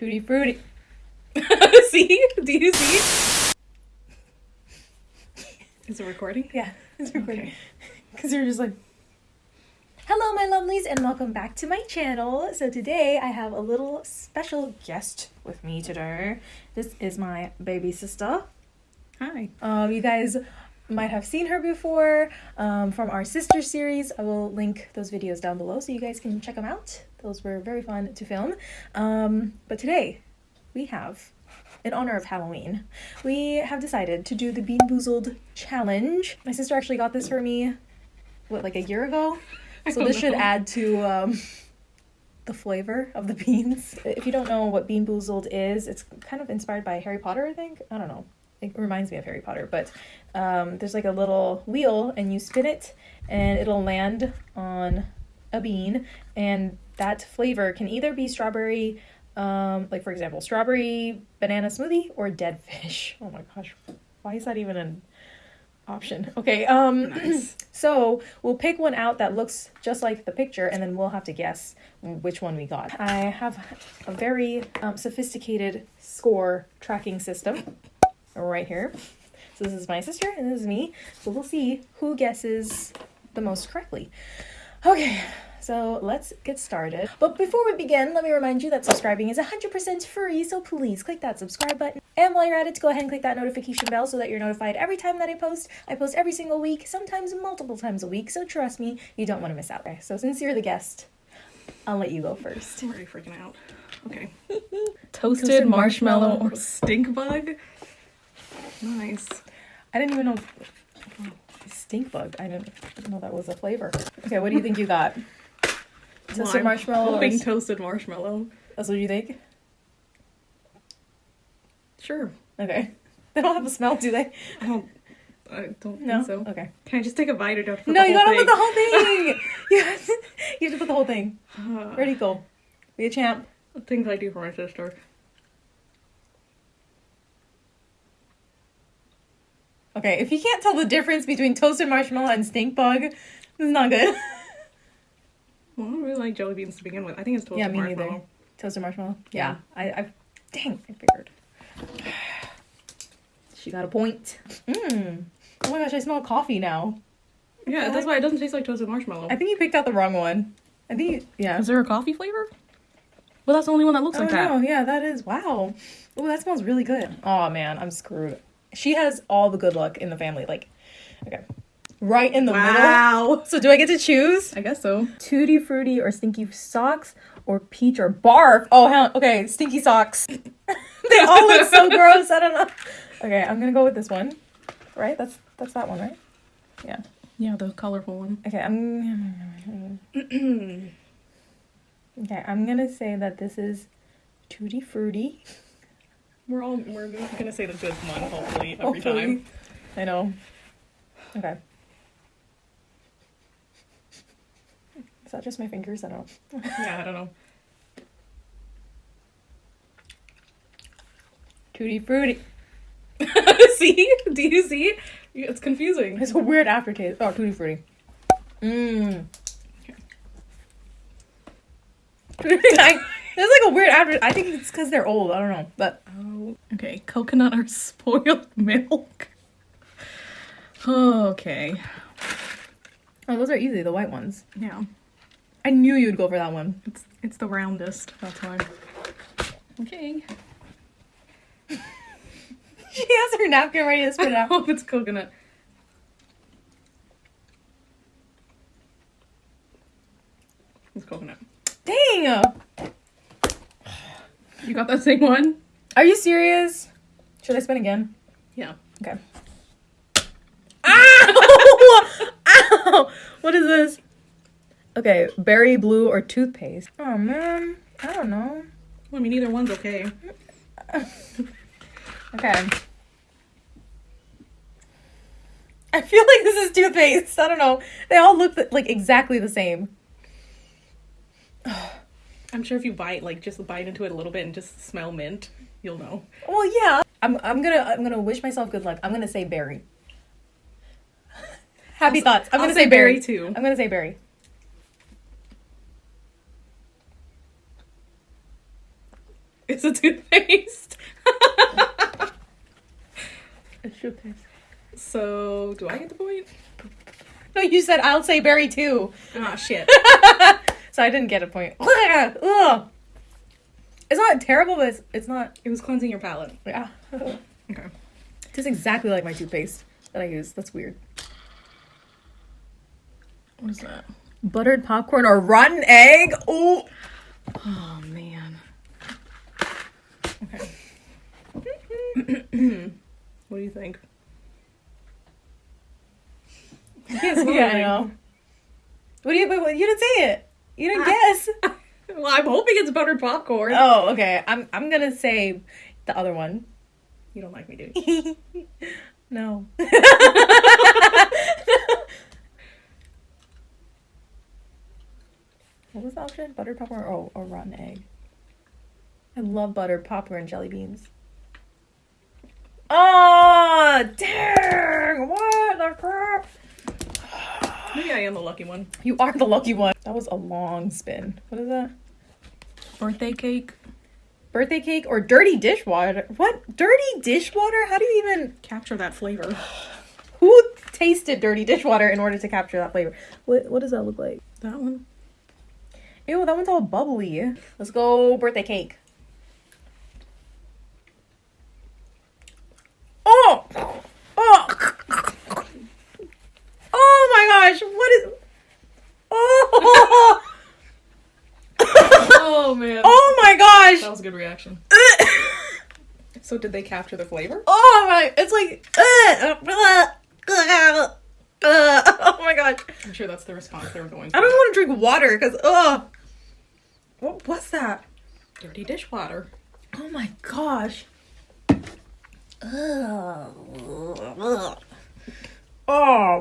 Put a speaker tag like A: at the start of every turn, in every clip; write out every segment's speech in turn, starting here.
A: Tutti frutti. see? Do you see?
B: Is it recording?
A: Yeah, it's recording.
B: Okay.
A: Because you're just like. Hello, my lovelies, and welcome back to my channel. So today I have a little special guest with me today. This is my baby sister.
B: Hi.
A: Um, you guys might have seen her before um, from our sister series. I will link those videos down below so you guys can check them out. Those were very fun to film. Um, but today we have, in honor of Halloween, we have decided to do the BeanBoozled challenge. My sister actually got this for me, what, like a year ago? So this should add to um, the flavor of the beans. If you don't know what BeanBoozled is, it's kind of inspired by Harry Potter, I think. I don't know. It reminds me of Harry Potter, but um, there's like a little wheel and you spin it and it'll land on a bean and that flavor can either be strawberry um, like for example strawberry banana smoothie or dead fish. Oh my gosh why is that even an option? Okay um
B: Nice.
A: so we'll pick one out that looks just like the picture and then we'll have to guess which one we got. I have a very um, sophisticated score tracking system right here so this is my sister and this is me so we'll see who guesses the most correctly okay so let's get started. But before we begin, let me remind you that subscribing is 100% free, so please click that subscribe button. And while you're at it, go ahead and click that notification bell so that you're notified every time that I post. I post every single week, sometimes multiple times a week, so trust me, you don't want to miss out. Okay, so since you're the guest, I'll let you go first.
B: I'm already freaking out. Okay.
A: Toasted
B: Toasted marshmallow
A: marshmallow.
B: or stink bug. Nice.
A: I didn't even know. Stink bug. I didn't know that was a flavor. Okay, what do you think you got? Toasted
B: Well,
A: marshmallow. Or...
B: Hoping toasted marshmallow.
A: That's what you think?
B: Sure.
A: Okay. They don't have a smell, do they?
B: I don't. I don't
A: No.
B: think so.
A: Okay.
B: Can I just take a bite or do I have to put
A: No, you gotta put the whole thing. you, have to, you have to put the whole thing. Ready, go. Be a champ.
B: Things I do for my sister.
A: Okay, if you can't tell the difference between toasted marshmallow and stink bug, this is not good.
B: Well, I don't really like jelly beans to begin with. I think it's toasted
A: yeah, me neither.
B: marshmallow.
A: Toasted marshmallow.
B: Yeah.
A: Yeah, I, I, dang, I figured. She got a point. Mmm. Oh my gosh, I smell coffee now.
B: Yeah, that's why it doesn't taste like toasted marshmallow.
A: I think you picked out the wrong one. I think, you, yeah.
B: Is there a coffee flavor? Well, that's the only one that looks
A: Oh
B: like that.
A: no, yeah, that is wow. Oh, that smells really good. Oh man, I'm screwed. She has all the good luck in the family. Like, okay, right in the middle.
B: Wow.
A: So do I get to choose?
B: I guess so.
A: Tutti fruity or stinky socks or peach or barf? Oh hell, okay, stinky socks. they all look so gross. I don't know. Okay, I'm gonna go with this one. Right? That's that's that one, right? Yeah.
B: Yeah, the colorful one.
A: Okay, I'm. Okay, I'm gonna say that this is tutti fruity.
B: We're all we're gonna say the good one hopefully every
A: Hopefully.
B: time.
A: I know. Okay. Is that just my fingers? I don't.
B: Yeah, I don't know.
A: Tutti fruity.
B: see? Do you see? It's confusing.
A: It's a weird aftertaste. Oh, tutti fruity. Mmm. I, there's like a weird after. I think it's because they're old. I don't know, but
B: Oh, okay. Coconut or spoiled milk. Okay.
A: oh, those are easy. The white ones.
B: Yeah.
A: I knew you'd go for that one.
B: It's it's the roundest. That's why. Okay.
A: She has her napkin ready to spit it
B: I
A: out.
B: hope it's coconut. It's coconut.
A: Dang!
B: You got that same one?
A: Are you serious? Should I spin again?
B: Yeah.
A: Okay. Ow! Ow! What is this? Okay, berry blue or toothpaste. Oh man, I don't know.
B: Well, I mean, either one's okay.
A: Okay. I feel like this is toothpaste. I don't know. They all look like exactly the same.
B: I'm sure if you bite, like just bite into it a little bit and just smell mint, you'll know.
A: Well, yeah. I'm I'm gonna I'm gonna wish myself good luck. I'm gonna say berry. Happy I'll, thoughts. I'm
B: I'll
A: gonna
B: say,
A: say berry.
B: too.
A: I'm gonna say berry.
B: It's a toothpaste. it's toothpaste. So do I get the point?
A: No, you said I'll say berry too.
B: Oh shit.
A: So I didn't get a point. Ugh. It's not terrible, but it's, it's not.
B: it was cleansing your palate.
A: Yeah.
B: Okay.
A: Tastes exactly like my toothpaste that I use. That's weird.
B: What is that?
A: Buttered popcorn or rotten egg? Oh.
B: Oh man. Okay. what do you think?
A: Yeah, I know. What do you? Wait, wait, you didn't say it. You didn't guess.
B: Well, I'm hoping it's buttered popcorn.
A: Oh, okay. I'm I'm gonna say the other one.
B: You don't like me, do you?
A: no. what was the option? Buttered popcorn or, oh, or rotten egg? I love buttered popcorn and jelly beans. Oh, dang! What the crap?
B: Maybe I am the lucky one.
A: You are the lucky one. That was a long spin. What is that?
B: Birthday cake.
A: Birthday cake or dirty dishwater? What? Dirty dishwater? How do you even.
B: Capture that flavor.
A: Who tasted dirty dishwater in order to capture that flavor? What, what does that look like?
B: That one.
A: Ew, that one's all bubbly. Let's go birthday cake. Oh! Oh! Oh my gosh, what is. Oh!
B: Oh man.
A: oh my gosh!
B: That was a good reaction. So did they capture the flavor?
A: Oh my, it's like. Uh, oh my gosh.
B: I'm sure that's the response they were going
A: I don't want to drink water because, ugh. What was that?
B: Dirty dishwater.
A: Oh my gosh. Oh,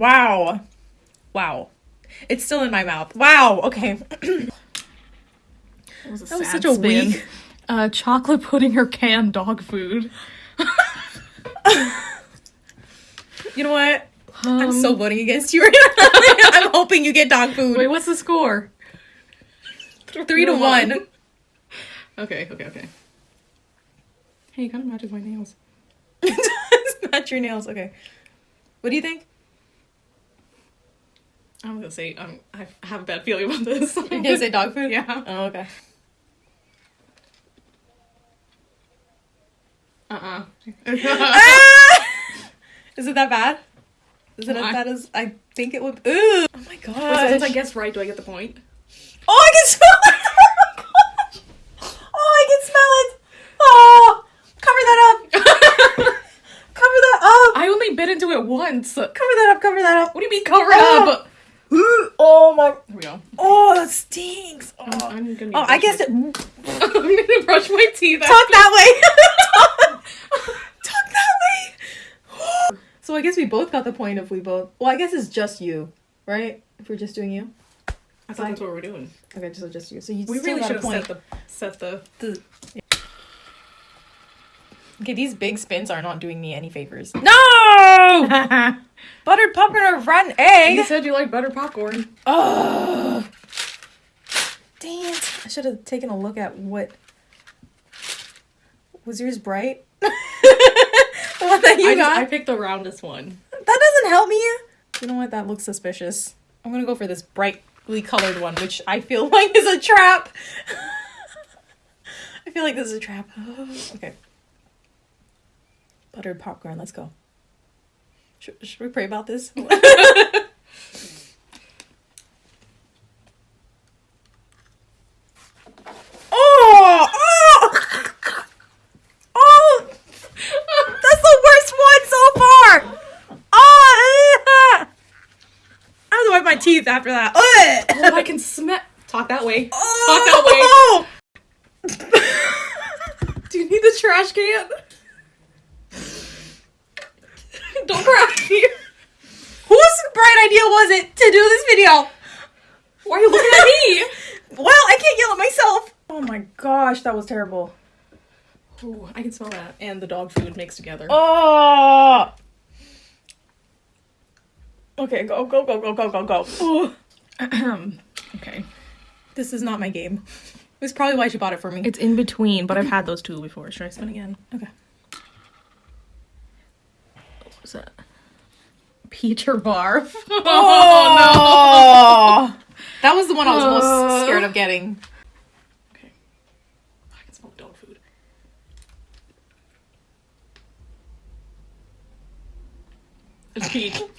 A: wow. Wow. It's still in my mouth. Wow. Okay.
B: That was,
A: That was such a
B: spin.
A: weak-
B: Uh, chocolate pudding or canned dog food.
A: You know what? I'm
B: Um,
A: so voting against you right now. I'm hoping you get dog food.
B: Wait, what's the score?
A: Three to one.
B: Okay, okay, okay. Hey, it kind of matches my nails.
A: it's not your nails. Okay. What do you think?
B: I'm gonna say um, I have a bad feeling about this.
A: You're gonna say dog food?
B: Yeah.
A: Oh, okay.
B: Uh-uh.
A: Is it that bad? Is it
B: Why?
A: as bad as I think it would? Ooh! Oh my god!
B: so since I guess right, do I get the point?
A: Oh, I can smell it! Oh my gosh! Oh, I can smell it! Oh! Cover that up! cover that up!
B: I only bit into it once.
A: Cover that up! Cover that up!
B: What do you mean cover
A: Ah!
B: up?
A: Ooh, Oh my!
B: Here we go.
A: Oh, that stinks! Oh,
B: I'm, I'm gonna.
A: oh I guessed it.
B: I'm gonna brush my teeth.
A: Talk that way. Talk that way. So I guess we both got the point if we both. Well, I guess it's just you, right? If we're just doing you.
B: I thought that's what we're doing.
A: Okay, so just you. So you
B: We
A: still
B: really should have
A: point.
B: set the set the.
A: The- Okay, these big spins are not doing me any favors. No! Buttered popcorn or rotten egg?
B: You said you like buttered popcorn.
A: Oh, dang it! I should have taken a look at what. Was yours bright? that you
B: I, just. I picked the roundest one.
A: That doesn't help me. You know what? That looks suspicious. I'm gonna go for this brightly colored one, which I feel like is a trap. I feel like this is a trap. okay. Buttered popcorn. Let's go. Should, should we pray about this? oh! Oh! Oh! That's the worst one so far! Oh! eh. I have to wipe my teeth after that.
B: Oh, I can smell. Talk that way.
A: Oh!
B: Do you need the trash can? Don't cry.
A: Whose bright idea was it to do this video?
B: Why are you looking at me?
A: Well, I can't yell at myself. Oh my gosh, that was terrible.
B: Ooh, I can smell that. And the dog food mixed together.
A: Oh. Okay, go, go, go, go, go, go, go.
B: Okay.
A: This is not my game. Is probably why she bought it for me.
B: It's in between, but I've had those two before. Should I spin again?
A: okay.
B: What was that? Or barf.
A: Oh, no. That was the one I was
B: Uh.
A: most scared of getting.
B: Okay. I can smell dog food. It's peach.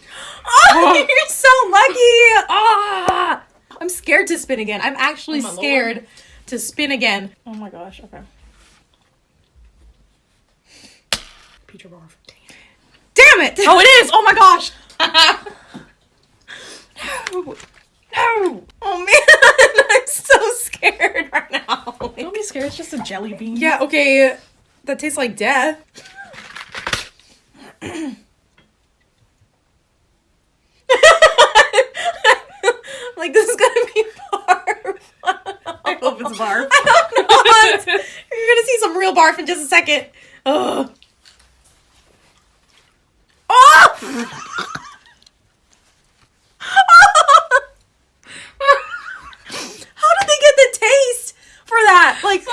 A: Oh, you're so lucky. Ah, I'm scared to spin again. I'm actually
B: Oh, my Lord.
A: scared to spin again. Oh my gosh. Okay.
B: Peter barf. Dang it.
A: Damn it.
B: Oh, it is! Oh my gosh!
A: no. No. Oh man, I'm so scared right now.
B: Don't be scared, it's just a jelly bean.
A: Yeah, okay. That tastes like death. like this is gonna be barf.
B: I hope it's barf.
A: I don't know. You're gonna see some real barf in just a second. Ugh. Oh! How did they get the taste for that? Like, ugh.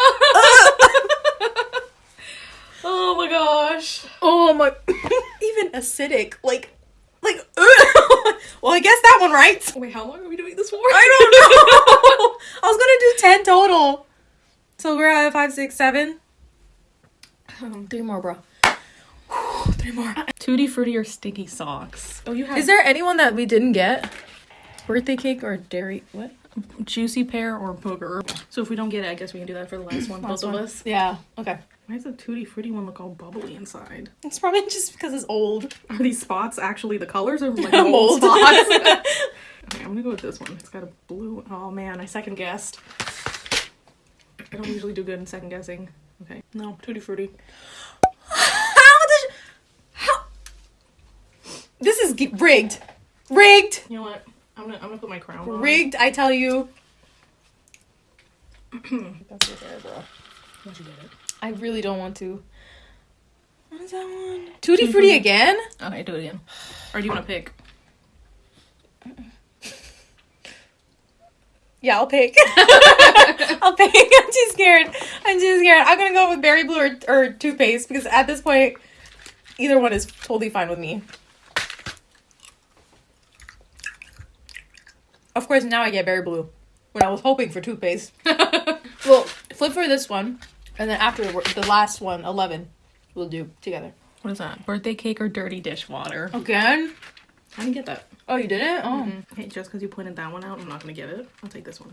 B: oh my gosh.
A: oh my, even acidic. Like. Well, I guess that one, right?
B: Wait, how long are we doing this for?
A: I don't know. I was gonna do ten total. So we're at five, six, seven. Um, three more, bro. Three more.
B: Tutti Frutti or sticky socks? Oh, you have
A: Is there anyone that we didn't get? Birthday cake or dairy? What?
B: Juicy pear or booger? So if we don't get it, I guess we can do that for the last one, both of us.
A: Yeah. Okay.
B: Why does the Tutti Frutti one look all bubbly inside?
A: It's probably just because it's old.
B: Are these spots actually the colors or like
A: Mold.
B: spots? okay, I'm gonna go with this one. It's got a blue. Oh man, I second guessed. I don't usually do good in second guessing. Okay, no, Tutti Frutti.
A: How did? How? This is rigged. Rigged.
B: You know what? I'm gonna I'm gonna put my crown on.
A: Rigged. I tell you.
B: Once you get it.
A: I really don't want to. What is that one? Tutti Frutti again?
B: Okay, do it again. Or do you want to pick?
A: Yeah, I'll pick. I'll pick. I'm too scared. I'm too scared. I'm gonna go with berry blue or, or toothpaste because at this point, either one is totally fine with me. Of course, now I get berry blue when I was hoping for toothpaste. well, flip for this one, and then after the last one, 11, we'll do together.
B: What is that? Birthday cake or dirty dishwater?
A: Again?
B: I didn't get that.
A: Oh, you didn't? Oh.
B: Hey, just because you pointed that one out, I'm not gonna get it. I'll take this one.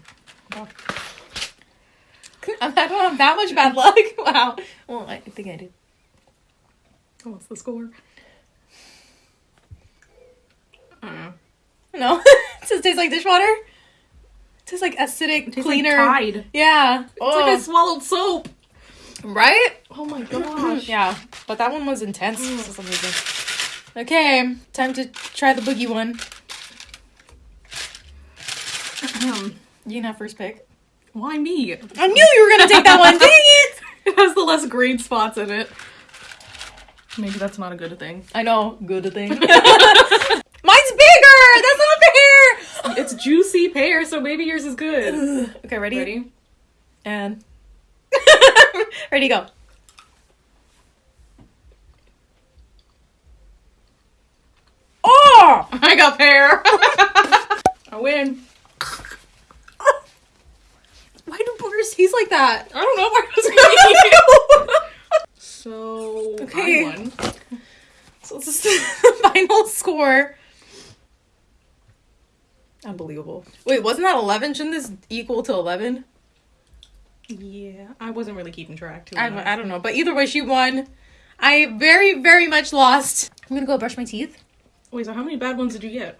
A: I don't have that much bad luck. Wow. Well, I think I do.
B: Oh, what's the score? I don't know.
A: No. It just tastes like dishwater. It tastes like acidic,
B: Tastes
A: cleaner.
B: like Tide.
A: Yeah.
B: It's like oh.
A: I
B: swallowed soap.
A: right?
B: Oh my gosh.
A: Yeah. But that one was intense for some reason. Mm. Okay, time to try the boogie one. You can have first pick.
B: Why me?
A: I knew you were gonna take that one. Dang it!
B: It has the less green spots in it. Maybe that's not a good thing.
A: I know. Good thing. Mine's bigger. That's not fair.
B: It's juicy pear, so maybe yours is good.
A: Okay, ready?
B: Ready?
A: And ready to go. Oh!
B: I got pear. I win.
A: Why do boogers taste like that?
B: I don't know why was. So
A: Okay.
B: I won.
A: So this is the final score. Unbelievable. Wait, wasn't that 11? Shouldn't this equal to 11?
B: Yeah, I wasn't really keeping track. Too
A: I, I don't know. But either way, she won. I very, very much lost. I'm gonna go brush my teeth.
B: Wait, so how many bad ones did you get?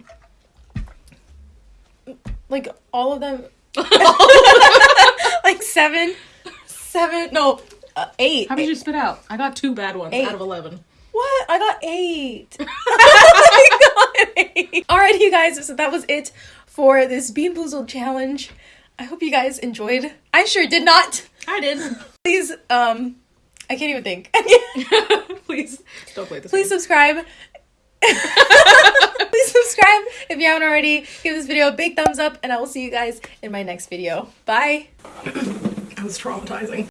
A: Like, all of them. like seven. Seven. No, uh, eight.
B: How many did you spit out? I got two bad ones
A: Eight.
B: out of eleven.
A: What? I got eight. I got eight. Alrighty, you guys. So that was it for this BeanBoozled challenge. I hope you guys enjoyed. I sure did not.
B: I did.
A: Please, um, I can't even think.
B: Please don't play this.
A: Please subscribe. Please subscribe if you haven't already. Give this video a big thumbs up, and I will see you guys in my next video. Bye.
B: That was traumatizing.